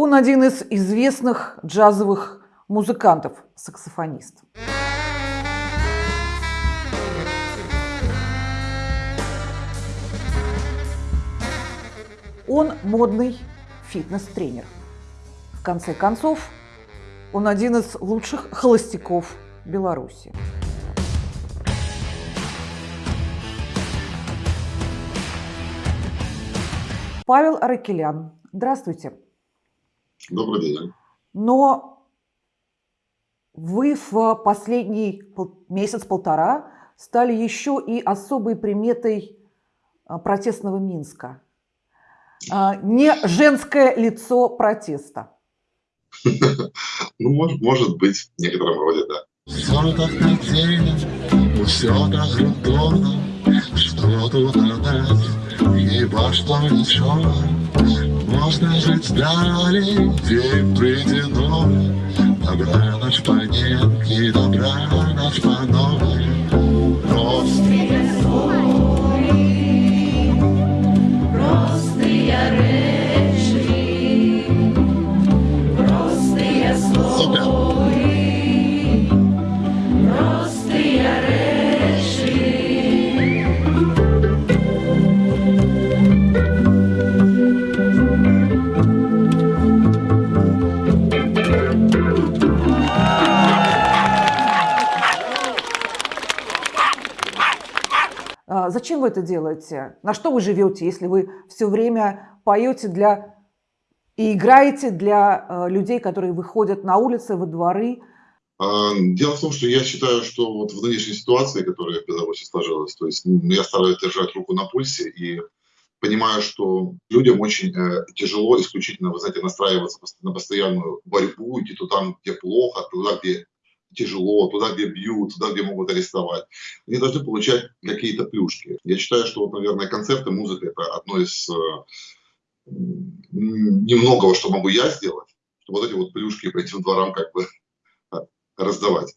Он один из известных джазовых музыкантов, саксофонист. Он модный фитнес-тренер. В конце концов, он один из лучших холостяков Беларуси. Павел Аракелян. Здравствуйте. Добрый день. Но вы в последний месяц-полтора стали еще и особой приметой а, протестного Минска. А, не женское лицо протеста. Ну, может, может быть, в некотором роде, да. Все так хотели, все так удобно, что тут отдать, и во что ничего. Можно жить далее, день придено, добра ночь по нетке, добра ночь по новой. Это делаете? На что вы живете, если вы все время поете для и играете для э, людей, которые выходят на улицы, во дворы? А, дело в том, что я считаю, что вот в нынешней ситуации, которая в Беларуси сложилась, то есть я стараюсь держать руку на пульсе и понимаю, что людям очень э, тяжело исключительно, вы знаете, настраиваться на постоянную борьбу, идти туда, где плохо, туда, где тяжело, туда, где бьют, туда, где могут арестовать. Они должны получать какие-то плюшки. Я считаю, что, вот, наверное, концерты, музыка – это одно из э, немногого, что могу я сделать, чтобы вот эти вот плюшки по этим дворам как бы раздавать.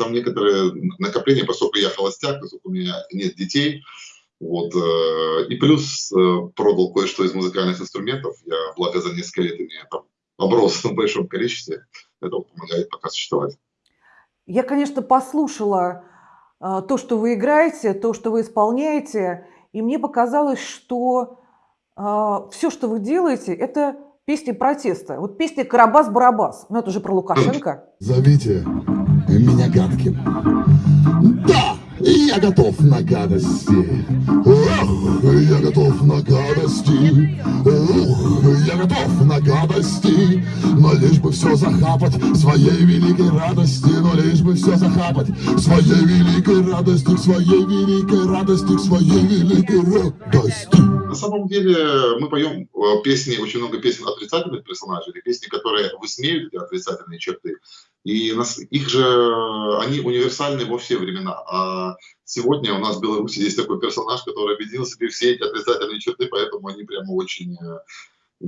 Там некоторые накопления, поскольку я холостяк, поскольку у меня нет детей, вот, э, и плюс э, продал кое-что из музыкальных инструментов, я, благо, за несколько лет имею там оброс в большом количестве, это помогает пока существовать. Я, конечно, послушала то, что вы играете, то, что вы исполняете, и мне показалось, что все, что вы делаете, это песни протеста. Вот песня «Карабас-барабас». Ну, это же про Лукашенко. Зовите меня гадким. Да, я готов на гадости. Ох, я готов на гадости. Ох, я готов на гадости. Но лишь бы все захапать своей великой радости. Но лишь бы все захапать своей великой радости. Своей великой радости, своей великой радости. На самом деле мы поем э, песни, очень много песен отрицательных персонажей, песни, которые высмеют эти отрицательные черты. И нас, их же, они универсальны во все времена. А сегодня у нас в Беларуси есть такой персонаж, который объединил себе все эти отрицательные черты, поэтому они прямо очень э,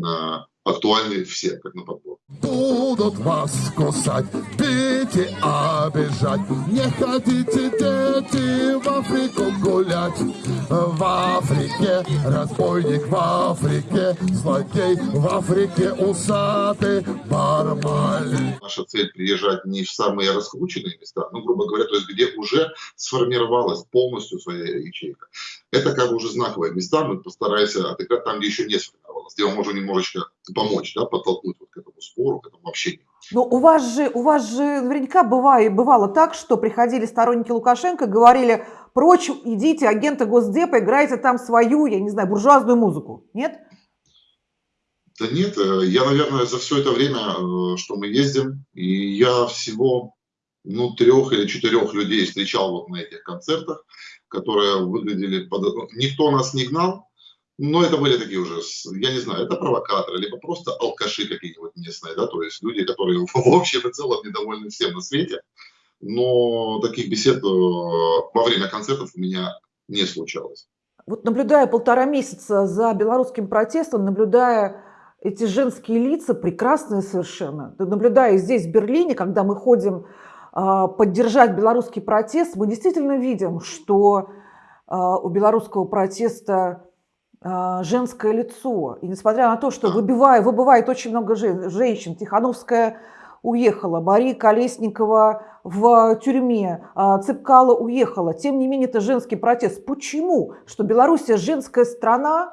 актуальны все, как на подбор. Будут вас кусать, бить и обижать. Не хотите, дети, в Африку гулять. В Африке разбойник, в Африке злодей, в Африке усатый бармаль. Наша цель приезжать не в самые раскрученные места, ну, грубо говоря, то есть где уже сформировалась полностью своя ячейка. Это как бы уже знаковые места, мы постараемся отыграть там, где еще не сформировалось, где мы можем немножечко помочь, да, подтолкнуть вот к этому спору, к этому общению. Но у вас же, у вас же наверняка бывает, бывало так, что приходили сторонники Лукашенко, говорили, прочь, идите, агенты Госдепа, играйте там свою, я не знаю, буржуазную музыку. Нет? Да нет, э, я, наверное, за все это время, э, что мы ездим, и я всего, ну, трех или четырех людей встречал вот на этих концертах, которые выглядели под... ну, Никто нас не гнал, но это были такие уже, я не знаю, это провокаторы, либо просто алкаши какие-нибудь местные, да, то есть люди, которые в общем и целом недовольны всем на свете. Но таких бесед э, во время концертов у меня не случалось. Вот наблюдая полтора месяца за белорусским протестом, наблюдая эти женские лица, прекрасные совершенно, наблюдая здесь, в Берлине, когда мы ходим а, поддержать белорусский протест, мы действительно видим, что а, у белорусского протеста женское лицо. И несмотря на то, что выбивая, выбывает очень много женщин, Тихановская уехала, Мария Колесникова в тюрьме, Цыпкала уехала. Тем не менее, это женский протест. Почему? Что Белоруссия женская страна,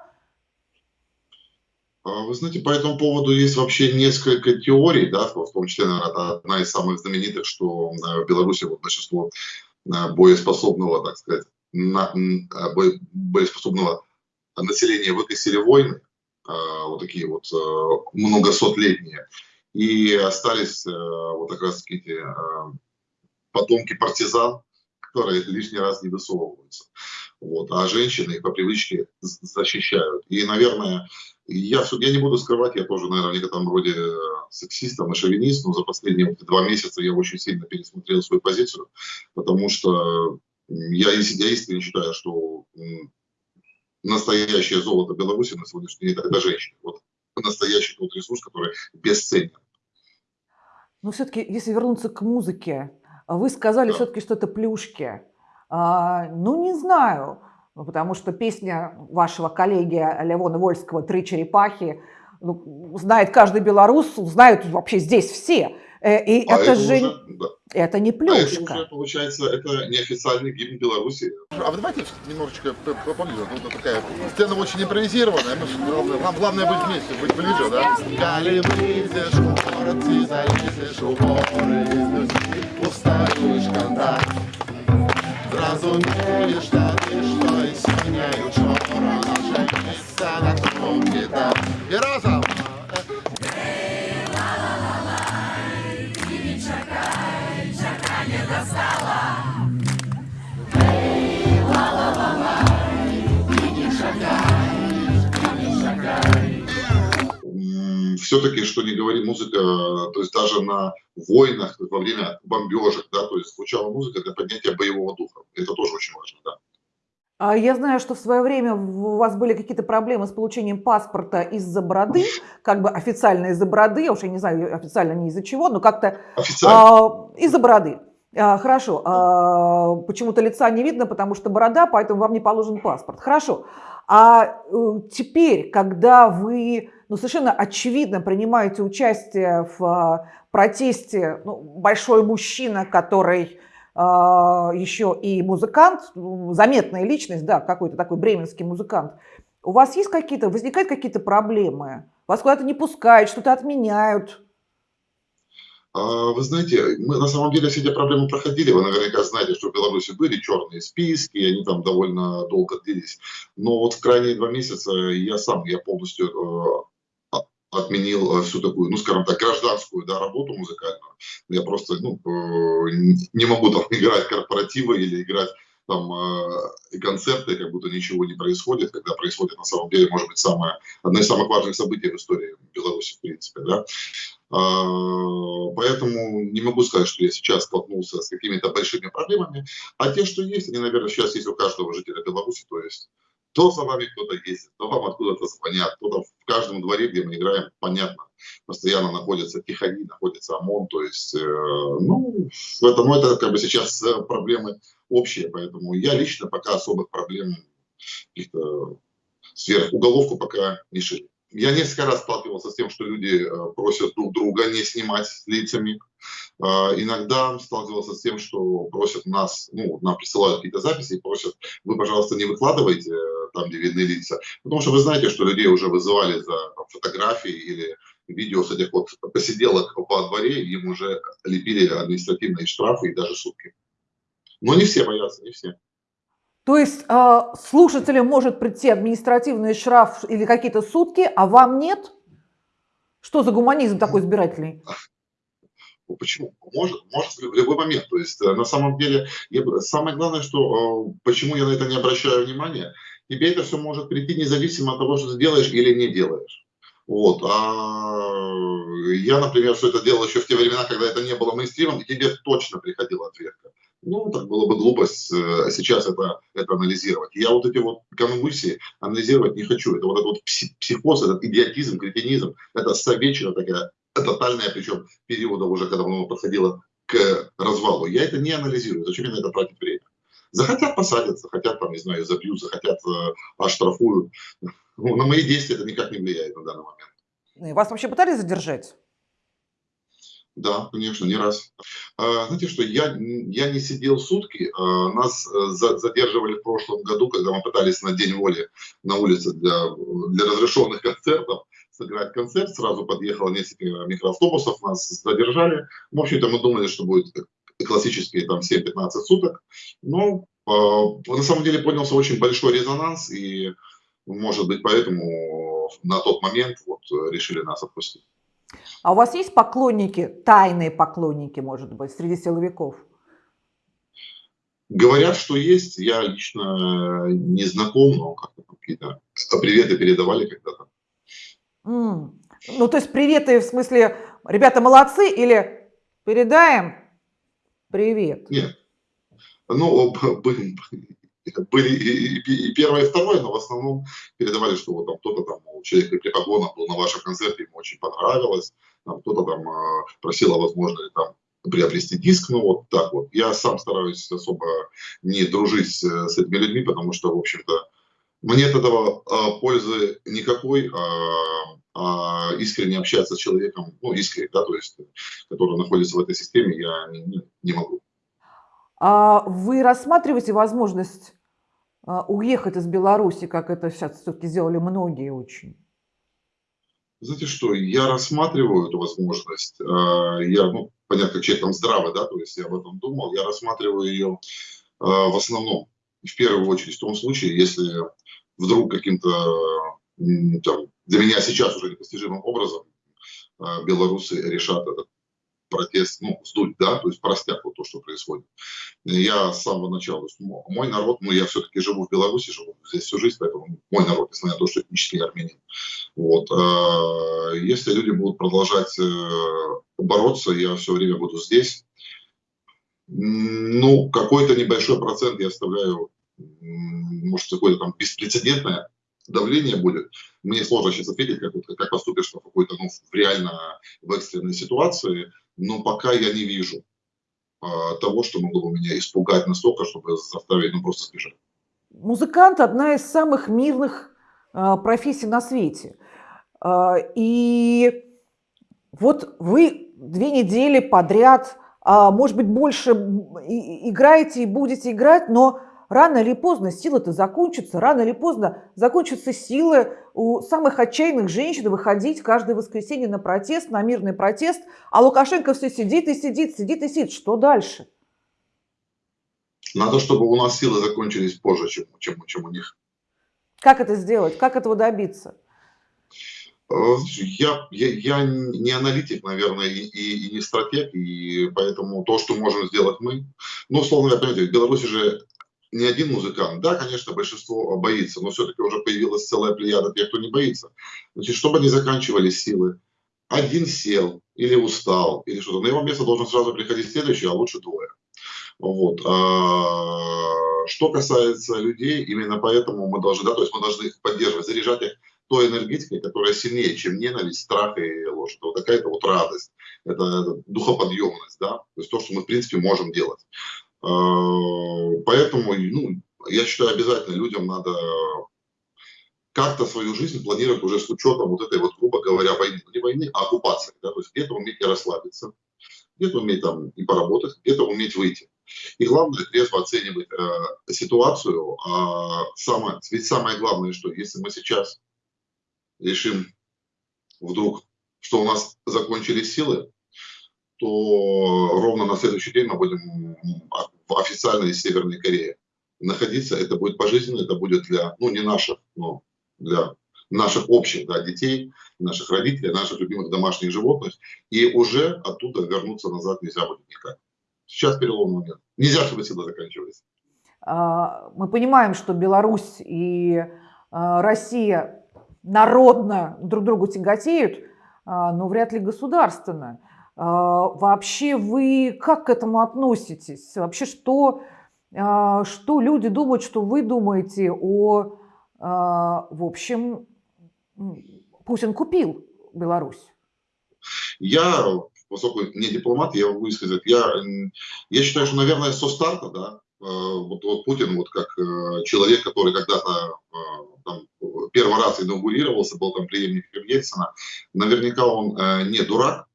а, вы знаете, по этому поводу есть вообще несколько теорий, да, в том числе, наверное, одна из самых знаменитых, что э, в Беларуси вот большинство э, боеспособного, так сказать, на, э, боеспособного населения выкосили войны, вот такие вот многосотлетние, и остались вот как раз эти потомки партизан, которые лишний раз не высовываются. Вот, а женщины их по привычке защищают. И, наверное, я, я не буду скрывать, я тоже, наверное, в некотором роде э, сексистом и шовинист, но за последние два месяца я очень сильно пересмотрел свою позицию, потому что я, я искренне считаю, что настоящее золото Беларуси на сегодняшний день – это женщины. Вот настоящий тот ресурс, который бесценен. Но все-таки, если вернуться к музыке, вы сказали да. все-таки, что это плюшки. А, ну, не знаю. Потому что песня вашего коллеги Левона Вольского «Три черепахи» ну, знает каждый белорус, знают вообще здесь все. Э, и а это, это же уже, да. это не плюшка. А это уже, получается, это неофициальный гимн Беларуси. А вы давайте немножечко поближе. Ну, это такая сцена очень импровизированная. Мы, нам главное быть вместе, быть ближе, да? Коли выйдешь в город и залезешь в горы, устаешь контакт. Зразумеешь, что ты что сіняю чорно, наше місце на трубі там. І разом! Все-таки, что не говори, музыка, то есть даже на войнах, во время бомбежек, да, то есть звучала музыка для поднятия боевого духа. Это тоже очень важно, да. А я знаю, что в свое время у вас были какие-то проблемы с получением паспорта из-за бороды, как бы официально из-за бороды, я уж не знаю официально не из-за чего, но как-то а, из-за бороды. А, хорошо, а, почему-то лица не видно, потому что борода, поэтому вам не положен паспорт. Хорошо, а э, теперь, когда вы ну, совершенно очевидно принимаете участие в а, протесте, ну, большой мужчина, который а, еще и музыкант, заметная личность, да, какой-то такой бременский музыкант, у вас есть какие-то, возникают какие-то проблемы? Вас куда-то не пускают, что-то отменяют? А, вы знаете, мы на самом деле все эти проблемы проходили. Вы наверняка знаете, что в Беларуси были черные списки, они там довольно долго длились. Но вот в крайние два месяца я сам, я полностью э, отменил э, всю такую, ну, скажем так, гражданскую да, работу музыкальную. Я просто ну, э, не могу там играть корпоративы или играть там э, концерты, как будто ничего не происходит, когда происходит на самом деле, может быть, самое, одно из самых важных событий в истории Беларуси, в принципе, да. А, поэтому не могу сказать, что я сейчас столкнулся с какими-то большими проблемами, а те, что есть, они, наверное, сейчас есть у каждого жителя Беларуси, то есть то за вами кто-то ездит, то вам откуда-то звонят, кто-то в каждом дворе, где мы играем, понятно, постоянно находится тихари, находится ОМОН, то есть, э, ну, это, ну, это как бы сейчас э, проблемы общие, поэтому я лично пока особых проблем каких-то сверхуголовку пока не шили. Я несколько раз сталкивался с тем, что люди э, просят друг друга не снимать с лицами. Э, иногда сталкивался с тем, что просят нас, ну, нам присылают какие-то записи и просят, вы, пожалуйста, не выкладывайте э, там, где видны лица. Потому что вы знаете, что людей уже вызывали за там, фотографии или видео с этих вот посиделок по дворе, им уже лепили административные штрафы и даже сутки. Но не все боятся, не все. То есть э, слушателям может прийти административный штраф или какие-то сутки, а вам нет? Что за гуманизм такой избирательный? Ну, почему? Может, может в любой момент. То есть э, на самом деле я, самое главное, что э, почему я на это не обращаю внимания, тебе это все может прийти независимо от того, что ты делаешь или не делаешь. Вот. А я, например, все это делал еще в те времена, когда это не было мейнстримом, и тебе точно приходила ответка. Ну, так было бы глупость э, сейчас это, это анализировать. Я вот эти вот конвульсии анализировать не хочу. Это вот этот вот психоз, этот идиотизм, кретинизм, это советчина такая тотальная, причем периода уже, когда оно подходило к развалу. Я это не анализирую. Зачем мне на это тратить время? Захотят посадят, захотят, там, не знаю, забьют, захотят э, оштрафуют. Ну, на мои действия это никак не влияет на данный момент. Вас вообще пытались задержать? Да, конечно, не раз. А, знаете что, я, я не сидел сутки, а, нас э, задерживали в прошлом году, когда мы пытались на День воли на улице для, для разрешенных концертов сыграть концерт, сразу подъехало несколько микроавтобусов, нас задержали. В общем-то, мы думали, что будет классические там 7-15 суток, но э, на самом деле поднялся очень большой резонанс, и, может быть, поэтому на тот момент вот решили нас отпустить. А у вас есть поклонники, тайные поклонники, может быть, среди силовиков? Говорят, что есть. Я лично не знаком, но как-то какие-то приветы передавали когда-то. Mm. Ну, то есть приветы в смысле, ребята молодцы или передаем привет? Нет. Ну, были и, первое, и второе, но в основном передавали, что вот там кто-то там, у человека при погонах был на вашем концерте, ему очень понравилось, там кто-то там э, просил, а возможно ли там приобрести диск, ну вот так вот. Я сам стараюсь особо не дружить с, этими людьми, потому что, в общем-то, мне от этого а, пользы никакой, а, а искренне общаться с человеком, ну, искренне, да, то есть, который находится в этой системе, я не, не, могу. А вы рассматриваете возможность а, уехать из Беларуси, как это сейчас все-таки сделали многие очень? Знаете что, я рассматриваю эту возможность. А, я, ну, понятно, как человек там здравый, да, то есть я об этом думал. Я рассматриваю ее в основном, в первую очередь, в том случае, если вдруг каким-то, для меня сейчас уже непостижимым образом белорусы решат этот протест, ну, сдуть, да, то есть простят вот то, что происходит. Я с самого начала, мой народ, ну, я все-таки живу в Беларуси, живу здесь всю жизнь, поэтому мой народ, несмотря на то, что этнический армянин. Вот. А если люди будут продолжать э, бороться, я все время буду здесь. Ну, какой-то небольшой процент я оставляю, может, какое-то там беспрецедентное давление будет. Мне сложно сейчас ответить, как, как поступишь в какой-то, ну, в реально в экстренной ситуации но пока я не вижу а, того, что могло бы меня испугать настолько, чтобы заставить ну, просто сбежать. Музыкант – одна из самых мирных а, профессий на свете. А, и вот вы две недели подряд, может быть, больше играете и будете играть, но рано или поздно силы-то закончатся, рано или поздно закончатся силы у самых отчаянных женщин выходить каждое воскресенье на протест, на мирный протест, а Лукашенко все сидит и сидит, сидит и сидит. Что дальше? Надо, чтобы у нас силы закончились позже, чем, чем, чем у них. Как это сделать? Как этого добиться? Э, я, я, я не аналитик, наверное, и, и, и не стратег, и поэтому то, что можем сделать мы, ну, условно говоря, понимаете, в Беларуси же не один музыкант. Да, конечно, большинство боится, но все-таки уже появилась целая плеяда тех, кто не боится. Значит, чтобы не заканчивались силы, один сел или устал, или что-то. На его место должен сразу приходить следующий, а лучше двое. Вот. А, что касается людей, именно поэтому мы должны, да, то есть мы должны их поддерживать, заряжать их той энергетикой, которая сильнее, чем ненависть, страх и ложь. Это вот такая-то вот радость, это, это духоподъемность, да, то есть то, что мы, в принципе, можем делать. Э, поэтому, ну, я считаю, обязательно людям надо как-то свою жизнь планировать уже с учетом вот этой вот, грубо говоря, войны. Не войны, а оккупации. Да? То есть где-то уметь и расслабиться, где-то уметь там и поработать, где-то уметь выйти. И главное, трезво оценивать э, ситуацию. А самое, ведь самое главное, что если мы сейчас решим вдруг, что у нас закончились силы, то ровно на следующий день мы будем в официальной Северной Корее находиться. Это будет пожизненно, это будет для, ну не наших, но для наших общих да, детей, наших родителей, наших любимых домашних животных, и уже оттуда вернуться назад нельзя будет никак. Сейчас переломный момент. Нельзя, чтобы сила заканчивались. А, мы понимаем, что Беларусь и а, Россия народно друг другу тяготеют, а, но вряд ли государственно. Вообще вы как к этому относитесь? Вообще что, что люди думают, что вы думаете о, в общем, Путин купил Беларусь? Я, поскольку не дипломат, я могу сказать, я, я считаю, что, наверное, со старта, да, Э, вот, вот Путин вот как э, человек, который когда-то э, первый раз инаугурировался, был там преемником Ельцина, наверняка он не дурак,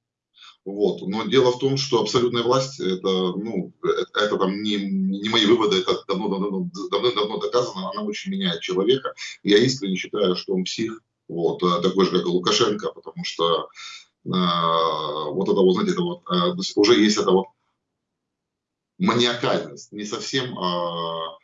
вот. Но дело в том, что абсолютная власть, это, ну, это, это там не, не мои выводы, это давно-давно давно, доказано, она очень меняет человека. Я искренне считаю, что он псих, вот, такой же, как и Лукашенко, потому что э, вот это вот, знаете, это вот, э, уже есть это вот маниакальность, не совсем э,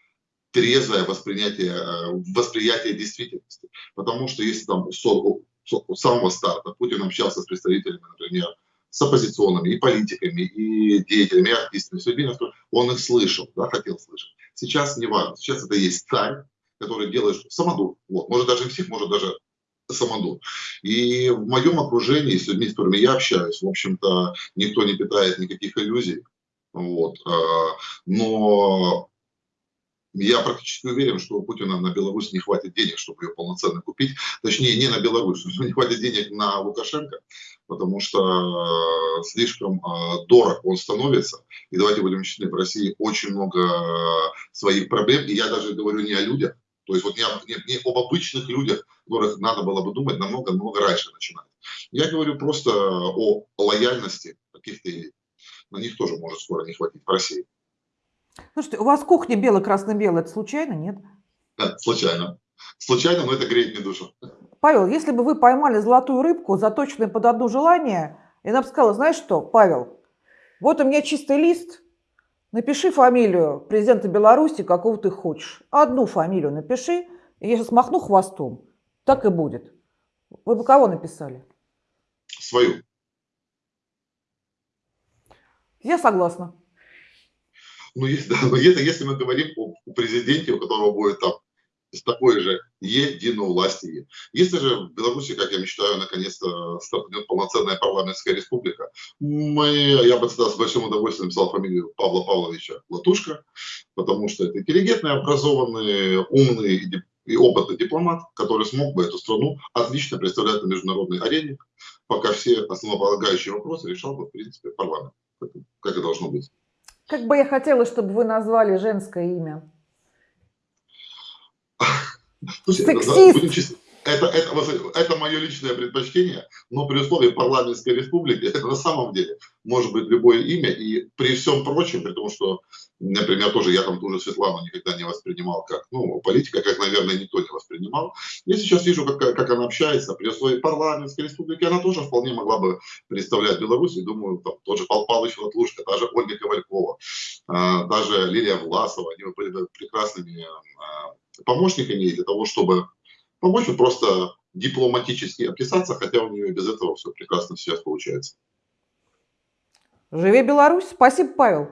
трезвое восприятие, э, восприятие действительности. Потому что если там с, с самого старта Путин общался с представителями, например, с оппозиционными и политиками, и деятелями, и артистами, все время, он их слышал, да, хотел слышать. Сейчас не важно, сейчас это есть царь, который делает самодур. Вот. Может даже псих, может даже самодур. И в моем окружении, с людьми, с которыми я общаюсь, в общем-то, никто не питает никаких иллюзий. Вот. А, но я практически уверен, что у Путина на Беларусь не хватит денег, чтобы ее полноценно купить. Точнее, не на Беларусь, не хватит денег на Лукашенко, потому что слишком а, дорог он становится. И давайте будем честны, в России очень много своих проблем. И я даже говорю не о людях, то есть вот не, не, не об обычных людях, которых надо было бы думать намного-намного раньше начинать. Я говорю просто о лояльности каких-то на них тоже может скоро не хватить в России. Слушайте, у вас кухня бело-красно-белая, это случайно, нет? Да, случайно. Случайно, но это греет мне душу. Павел, если бы вы поймали золотую рыбку, заточенную под одно желание, и она бы сказала, знаешь что, Павел, вот у меня чистый лист, напиши фамилию президента Беларуси, какого ты хочешь. Одну фамилию напиши, и я сейчас махну хвостом. Так и будет. Вы бы кого написали? Свою. Я согласна. Ну, если, да, но если, если мы говорим о, о президенте, у которого будет там с такой же единовластие. Если же в Беларуси, как я мечтаю, наконец-то стартует полноценная парламентская республика, мы, я бы тогда с большим удовольствием написал фамилию Павла Павловича Латушка, потому что это интеллигентный, образованный, умный и, и опытный дипломат, который смог бы эту страну отлично представлять на международной арене, пока все основополагающие вопросы решал бы, в принципе, парламент как и должно быть. Как бы я хотела, чтобы вы назвали женское имя. Слушайте, Сексист. Это, это, это мое личное предпочтение, но при условии парламентской республики это на самом деле может быть любое имя. И при всем прочем, при том, что, например, тоже я там ту же Светлану никогда не воспринимал как, ну, политика, как, наверное, никто не воспринимал. Я сейчас вижу, как, как она общается. При условии парламентской республики она тоже вполне могла бы представлять Беларусь. И думаю, там тот же Пал Павлович Латлушка, та же Ольга Ковалькова, а, даже Лилия Власова, они были прекрасными помощниками для того, чтобы помочь просто дипломатически описаться, хотя у нее без этого все прекрасно сейчас получается. Живи Беларусь. Спасибо, Павел.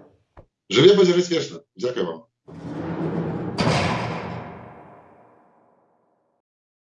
Живе безвісно. Дякую вам.